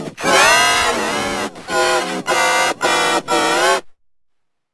Oh!